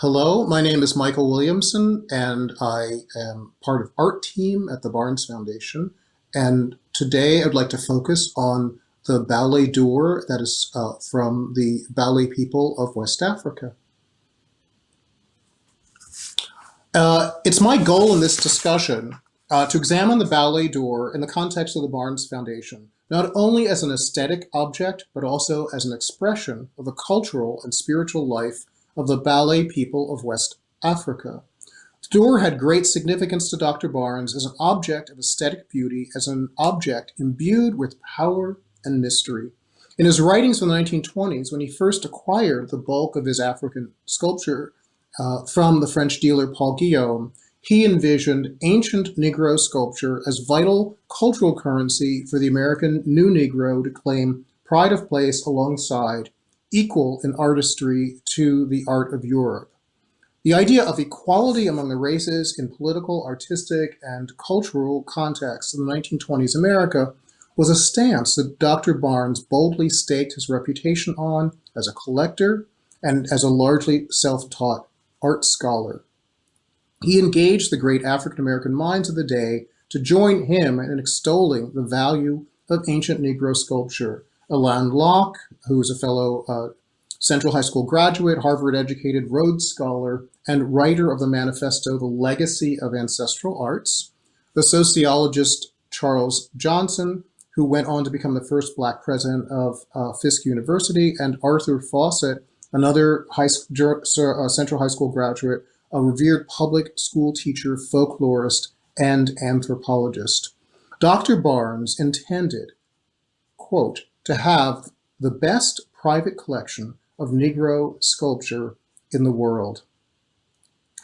hello, my name is Michael Williamson, and I am part of art team at the Barnes Foundation. And today I'd like to focus on the Baule door that is uh, from the Baule people of West Africa. Uh, it's my goal in this discussion uh, to examine the Baule door in the context of the Barnes Foundation, not only as an aesthetic object, but also as an expression of the cultural and spiritual life of the Baule people of West Africa. The d'Or had great significance to Dr. Barnes as an object of aesthetic beauty, as an object imbued with power and mystery. In his writings from the 1920s, when he first acquired the bulk of his African sculpture uh, from the French dealer Paul Guillaume, he envisioned ancient Negro sculpture as vital cultural currency for the American New Negro to claim pride of place alongside, equal in artistry to the art of Europe. The idea of equality among the races in political, artistic, and cultural contexts in the 1920s America was a stance that Dr. Barnes boldly staked his reputation on as a collector and as a largely self-taught art scholar. He engaged the great African-American minds of the day to join him in extolling the value of ancient Negro sculpture. Alain Locke, who was a fellow uh, Central High School graduate, Harvard-educated Rhodes Scholar, and writer of the manifesto, The Legacy of Ancestral Arts, the sociologist Charles Johnson, who went on to become the first black president of uh, Fisk University, and Arthur Fauset, another high, uh, Central High School graduate a revered public school teacher, folklorist, and anthropologist. Dr. Barnes intended, quote, to have the best private collection of Negro sculpture in the world.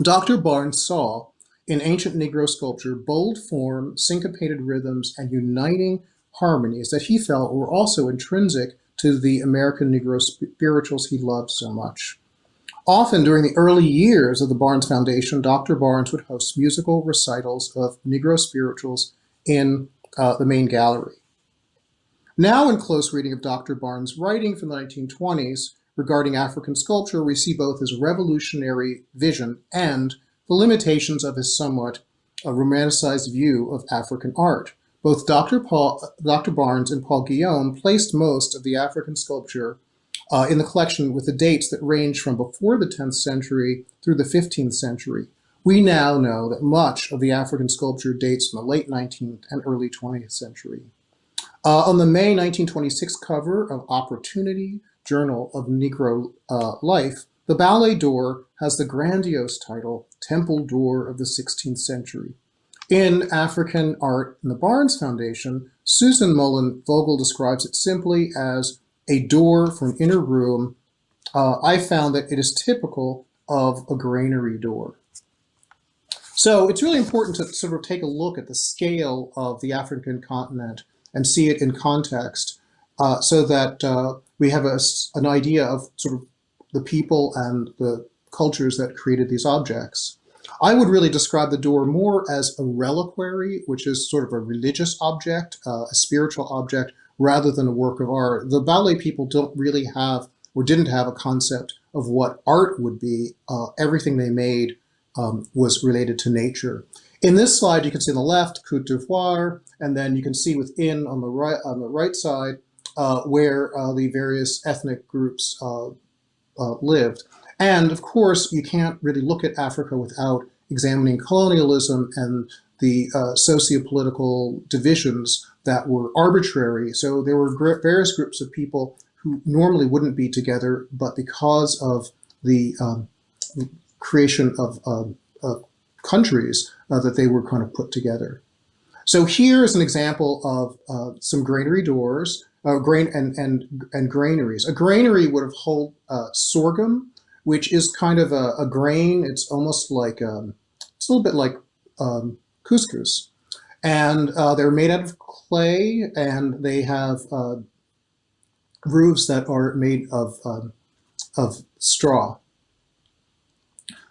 Dr. Barnes saw in ancient Negro sculpture bold form, syncopated rhythms, and uniting harmonies that he felt were also intrinsic to the American Negro spirituals he loved so much. Often during the early years of the Barnes Foundation, Dr. Barnes would host musical recitals of Negro spirituals in uh, the main gallery. Now in close reading of Dr. Barnes' writing from the 1920s regarding African sculpture, we see both his revolutionary vision and the limitations of his somewhat uh, romanticized view of African art. Both Dr. Paul, Dr. Barnes and Paul Guillaume placed most of the African sculpture uh, in the collection with the dates that range from before the 10th century through the 15th century. We now know that much of the African sculpture dates from the late 19th and early 20th century. Uh, on the May 1926 cover of Opportunity, Journal of Negro uh, Life, the Baule door has the grandiose title, Temple Door of the 16th Century. In African Art in the Barnes Foundation, Susan Mullin Vogel describes it simply as a door for an inner room, uh, I found that it is typical of a granary door. So it's really important to sort of take a look at the scale of the African continent and see it in context uh, so that uh, we have a, an idea of sort of the people and the cultures that created these objects. I would really describe the door more as a reliquary, which is sort of a religious object, uh, a spiritual object, rather than a work of art. The Baule people don't really have or didn't have a concept of what art would be. Uh, everything they made um, was related to nature. In this slide, you can see on the left, Cote d'Ivoire, and then you can see within on the right, on the right side uh, where uh, the various ethnic groups uh, uh, lived. And of course, you can't really look at Africa without examining colonialism and the uh, socio-political divisions that were arbitrary. So there were various groups of people who normally wouldn't be together, but because of the um, creation of uh, countries uh, that they were kind of put together. So here is an example of uh, some granary doors, uh, grain and, and, and granaries. A granary would have hold uh, sorghum, which is kind of a, a grain. It's almost like, um, it's a little bit like um, couscous. And uh, they're made out of clay and they have uh, roofs that are made of, um, of straw.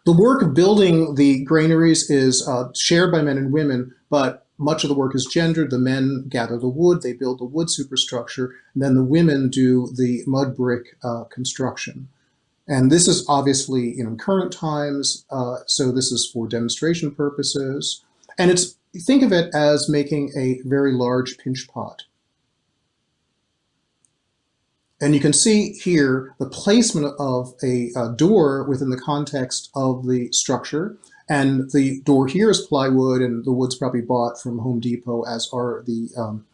The work of building the granaries is uh, shared by men and women, but much of the work is gendered. The men gather the wood, they build the wood superstructure, and then the women do the mud brick uh, construction. And this is obviously in current times, uh, so this is for demonstration purposes. And it's think of it as making a very large pinch pot. And you can see here the placement of a, a, door within the context of the structure. And the door here is plywood, and the wood's probably bought from Home Depot, as are the um,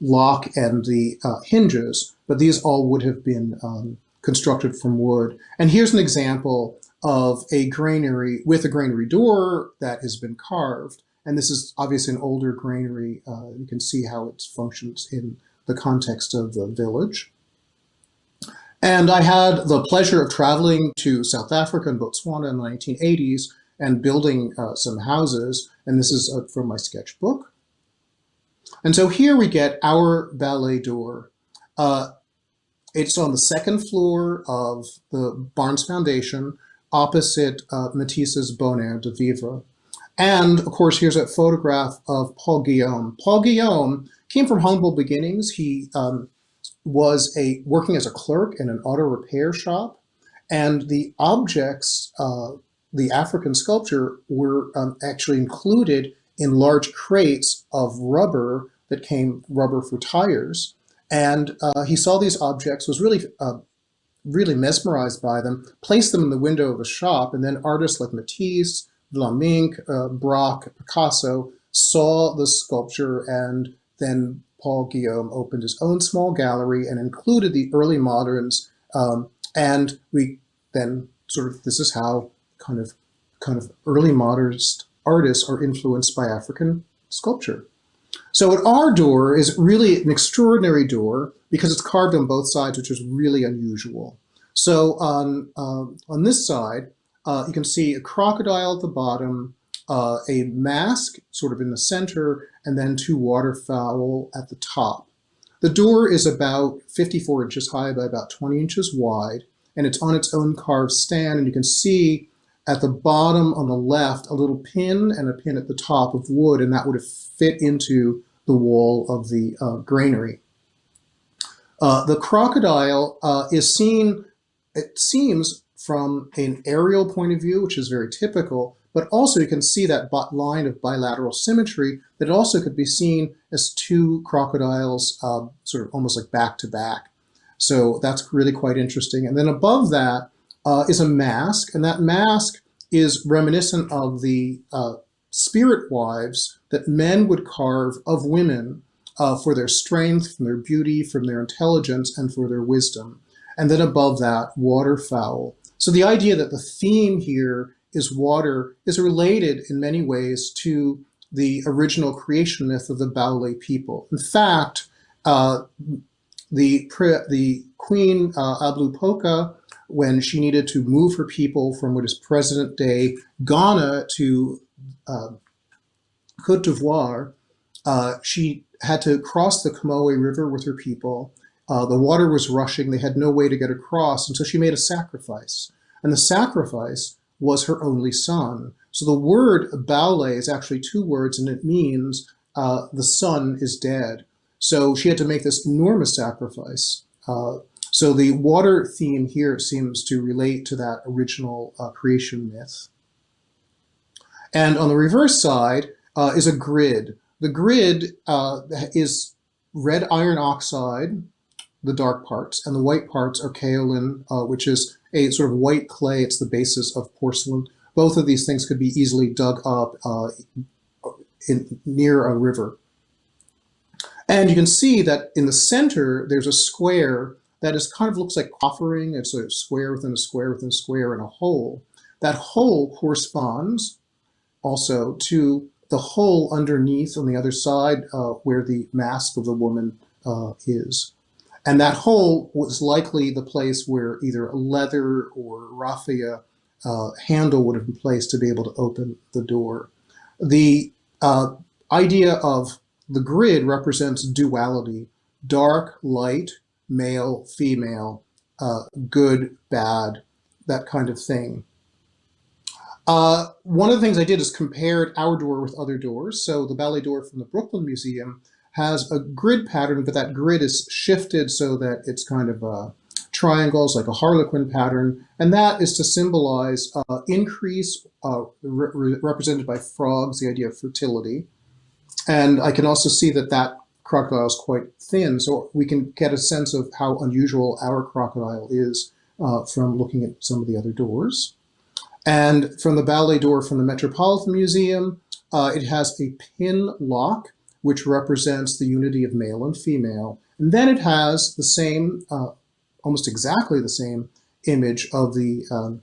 lock and the uh, hinges. But these all would have been um, constructed from wood. And here's an example of a granary with a granary door that has been carved. And this is obviously an older granary. Uh, you can see how it functions in the context of the village. And I had the pleasure of traveling to South Africa and Botswana in the 1980s and building uh, some houses. And this is uh, from my sketchbook. And so here we get our Baule door. Uh, it's on the second floor of the Barnes Foundation, opposite uh, Matisse's Bonheur de Vivre. And of course, here's a photograph of Paul Guillaume. Paul Guillaume came from humble beginnings. He um, was a working as a clerk in an auto repair shop, and the objects, uh, the African sculpture, were um, actually included in large crates of rubber that came rubber for tires. And uh, he saw these objects, was really, uh, really mesmerized by them, placed them in the window of a shop, and then artists like Matisse, Vlaminck, uh, Picasso saw the sculpture, and then Paul Guillaume opened his own small gallery and included the early moderns. Um, and we then sort of, this is how kind of, kind of early modernist artists are influenced by African sculpture. So at our door is really an extraordinary door because it's carved on both sides, which is really unusual. So on, uh, on this side, uh, you can see a crocodile at the bottom, uh, a mask sort of in the center, and then two waterfowl at the top. The door is about 54 inches high by about 20 inches wide, and it's on its own carved stand, and you can see at the bottom on the left a little pin and a pin at the top of wood, and that would have fit into the wall of the uh, granary. Uh, the crocodile uh, is seen, it seems, from an aerial point of view, which is very typical, but also you can see that line of bilateral symmetry that also could be seen as two crocodiles uh, sort of almost like back to back. So that's really quite interesting. And then above that uh, is a mask, and that mask is reminiscent of the uh, spirit wives that men would carve of women uh, for their strength, from their beauty, from their intelligence, and for their wisdom. And then above that, waterfowl. So the idea that the theme here is water is related in many ways to the original creation myth of the Baule people. In fact, uh, the, the queen uh, Abla Pokou, when she needed to move her people from what is present day Ghana to uh, Cote d'Ivoire, uh, she had to cross the Comoé River with her people. Uh, the water was rushing. They had no way to get across. And so she made a sacrifice. And the sacrifice was her only son. So the word Baule is actually two words, and it means uh, the son is dead. So she had to make this enormous sacrifice. Uh, so the water theme here seems to relate to that original uh, creation myth. And on the reverse side uh, is a grid. The grid uh, is red iron oxide, the dark parts, and the white parts are kaolin, uh, which is a sort of white clay. It's the basis of porcelain. Both of these things could be easily dug up uh, in, near a river. And you can see that in the center, there's a square that is kind of looks like offering. It's a square within a square within a square and a hole. That hole corresponds also to the hole underneath on the other side uh, where the mask of the woman uh, is. And that hole was likely the place where either a leather or raffia uh, handle would have been placed to be able to open the door. The uh, idea of the grid represents duality, dark, light, male, female, uh, good, bad, that kind of thing. Uh, one of the things I did is compared our door with other doors. So the Baule door from the Brooklyn Museum has a grid pattern, but that grid is shifted so that it's kind of uh, triangles like a harlequin pattern, and that is to symbolize uh, increase uh, re represented by frogs, the idea of fertility. And I can also see that that crocodile is quite thin, so we can get a sense of how unusual our crocodile is uh, from looking at some of the other doors. And from the Baule door from the Metropolitan Museum, uh, it has a pin lock, which represents the unity of male and female. And then it has the same, uh, almost exactly the same image of the um,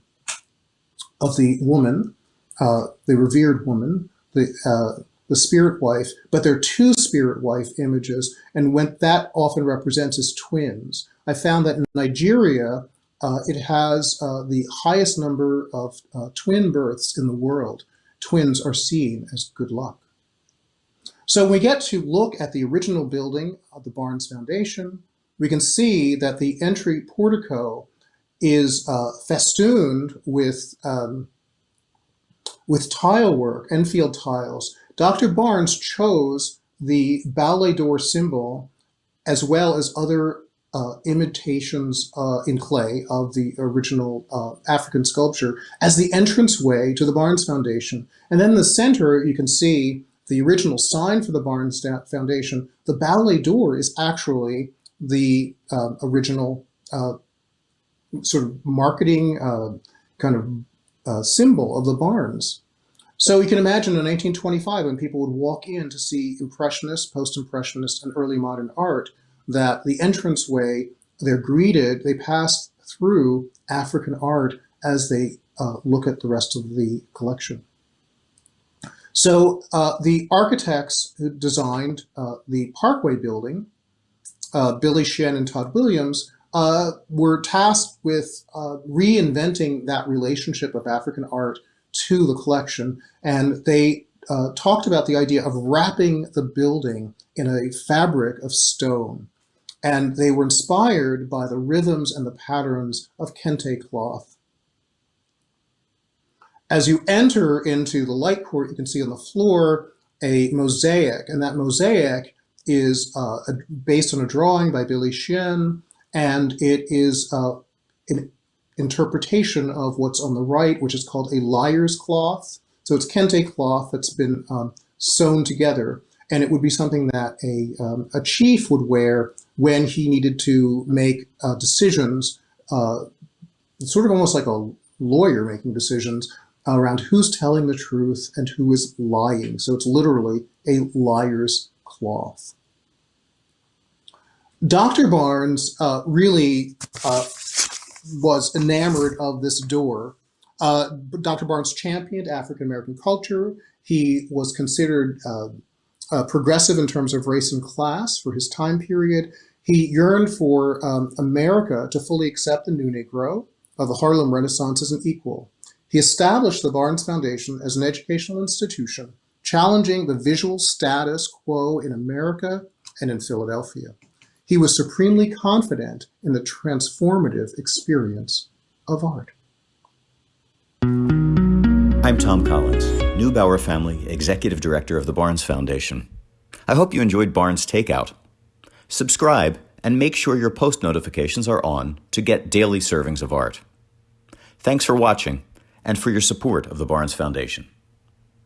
of the woman, uh, the revered woman, the uh, the spirit wife, but there are two spirit wife images, and when that often represents as twins. I found that in Nigeria, uh, it has uh, the highest number of uh, twin births in the world. Twins are seen as good luck. So when we get to look at the original building of the Barnes Foundation, we can see that the entry portico is uh, festooned with, um, with tile work, Enfield tiles. Dr. Barnes chose the Baule door symbol as well as other uh, imitations uh, in clay of the original uh, African sculpture as the entranceway to the Barnes Foundation. And then in the center, you can see the original sign for the Barnes Foundation. The Baule door is actually the uh, original uh, sort of marketing uh, kind of symbol of the Barnes. So you can imagine in 1925 when people would walk in to see Impressionist, Post-Impressionist, and early modern art, that the entranceway, they're greeted, they pass through African art as they uh, look at the rest of the collection. So uh, the architects who designed uh, the Parkway building, uh, Billie Tsien and Todd Williams, uh, were tasked with uh, reinventing that relationship of African art to the collection. And they talked about the idea of wrapping the building in a fabric of stone. And they were inspired by the rhythms and the patterns of kente cloth. As you enter into the light court, you can see on the floor a mosaic, and that mosaic is uh, based on a drawing by Billie Tsien, and it is uh, an interpretation of what's on the right, which is called a liar's cloth. So it's kente cloth that's been um, sewn together, and it would be something that a, um, a chief would wear when he needed to make uh, decisions, uh, sort of almost like a lawyer making decisions around who's telling the truth and who is lying. So it's literally a liar's cloth. Dr. Barnes uh, really uh, was enamored of this door. Uh, Dr. Barnes championed African-American culture. He was considered uh, uh, progressive in terms of race and class for his time period. He yearned for um, America to fully accept the new Negro of the Harlem Renaissance as an equal. He established the Barnes Foundation as an educational institution, challenging the visual status quo in America and in Philadelphia. He was supremely confident in the transformative experience of art. I'm Tom Collins, Neubauer Family Executive Director of the Barnes Foundation. I hope you enjoyed Barnes Takeout. Subscribe and make sure your post notifications are on to get daily servings of art. Thanks for watching and for your support of the Barnes Foundation.